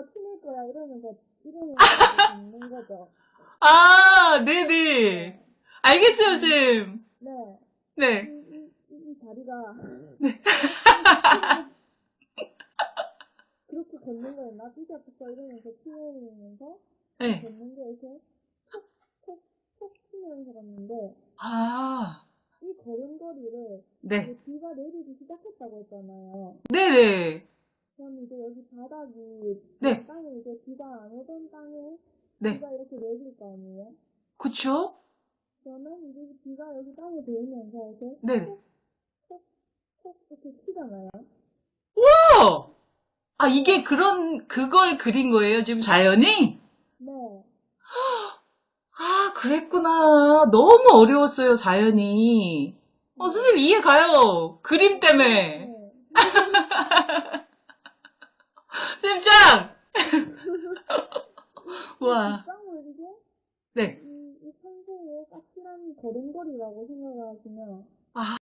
너 친할 거야 이러면서 이러면서 있는 거죠. 아, 네네. 알겠어요, 쌤. 네. 네. 이, 이, 이, 이 다리가 그렇게 걷는 거예요. 나 삐져 붙어 이러면서 치면서 네. 걷는 게 이렇게 톡톡톡 치면서 갔는데 아, 이 걸음걸이를 네. 비가 내리기 시작했다고 했잖아요. 네네. 그럼 이제 여기 바닥이 네. 땅에 이제 비가 안 오던 땅에 네. 비가 이렇게 내릴 거 아니에요? 그쵸? 그러면 이제 비가 여기 땅에 닿으면서 이렇게 네. 톡톡 이렇게 치잖아요. 어! 아, 이게 그런, 그걸 그린 거예요, 지금 자연이? 네. 아, 그랬구나. 너무 어려웠어요, 자연이. 어, 선생님 이해 가요. 그림 때문에. 네. 선생님 짱! 와. 네. 이, 이 산소의 까칠한 걸음걸이라고 생각을 하시면 아,